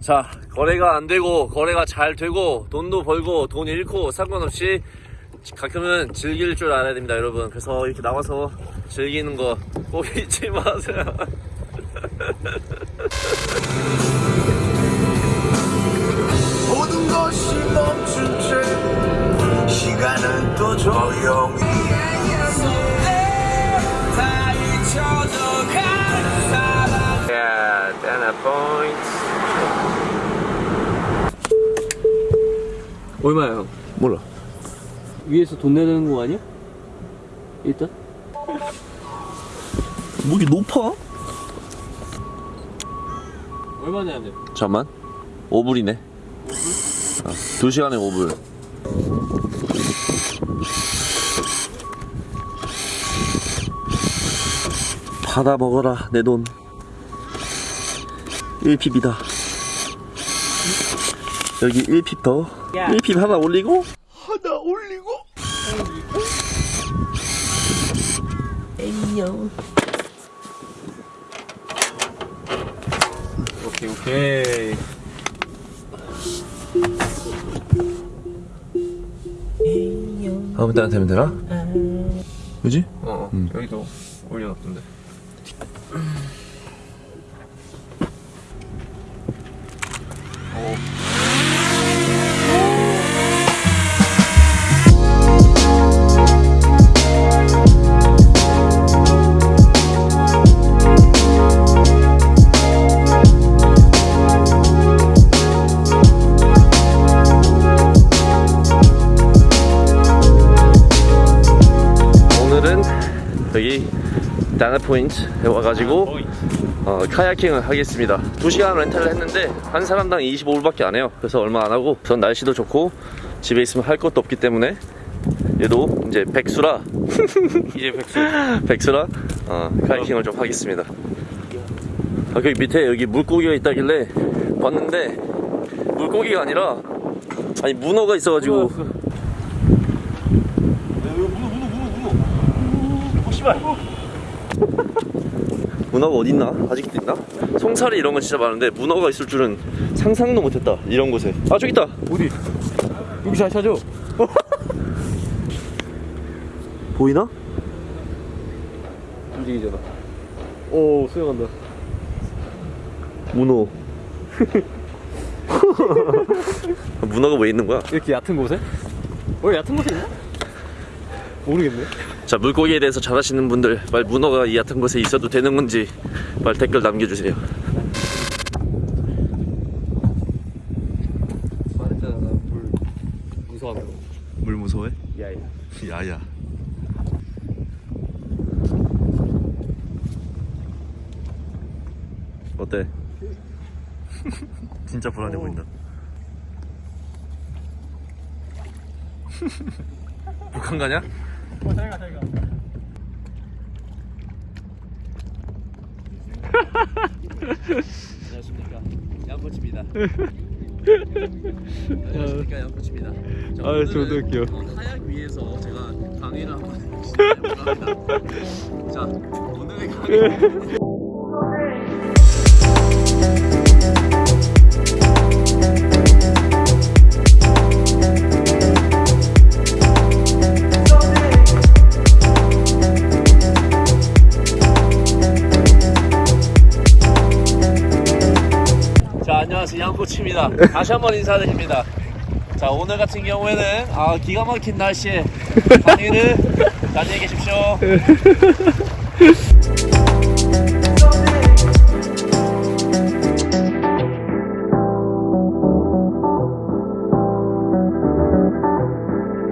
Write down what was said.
자 거래가 안 되고 거래가 잘 되고 돈도 벌고 돈 잃고 상관없이 가끔은 즐길 줄 알아야 됩니다 여러분. 그래서 이렇게 나와서 즐기는 거 꼭 잊지 마세요. 모든 것이 멈춘 채 시간은 또 조용히 야 다나 포인트 얼마야 형? 몰라 위에서 돈 내는 거 아니야? 일단 목이 높아? 얼마 내야 돼? 잠만 5불이네 2시간에 5불 받아 먹어라 내 돈 1핍이다 여기 1핍 더 야. 1핍 하나 올리고. 하나 올리고. 오케이 오케이. 아무 때나 되면 되나? 그지? 어 여기도 올려놨던데. 오 여기 다나 포인트에 와가지고 어, 카야킹을 하겠습니다. 2시간 렌탈을 했는데 한 사람당 25불밖에 안 해요. 그래서 얼마 안 하고 전 날씨도 좋고 집에 있으면 할 것도 없기 때문에 얘도 이제 백수라. 이제 백수. 백수라? 어, 카야킹을 좀 하겠습니다. 아, 거기 밑에 여기 물고기가 있다길래 봤는데 물고기가 아니라 아니 문어가 있어가지고 문어가 어딨나? 아직도 있나? 송사리 이런 건 진짜 많은데 문어가 있을 줄은 상상도 못했다 이런 곳에 아 저기 있다 어디? 여기 잘 찾아 보이나? 움직이잖아 오 수영한다 문어 문어가 왜 있는 거야? 이렇게 얕은 곳에? 어 얕은 곳에 있나? 모르겠네. 자 물고기에 대해서 잘 아시는 분들 말 문어가 이 얕은 곳에 있어도 되는 건지 말 댓글 남겨주세요. 물 무서워해? 야야. 야야. 어때? 진짜 불안해 보인다. 북한 가냐? 어 잘가 잘가. 안녕하십니까. 양코치입니다. 안녕하십니까 양코치입니다. 자, 아, 저도 웃겨. 어, 카약 위에서 제가 강의를 한번 합니다. 자 오늘의 강의 양코치입니다. 다시 한번 인사드립니다. 자 오늘 같은 경우에는 아 기가 막힌 날씨에 강의를 안녕히 계십시오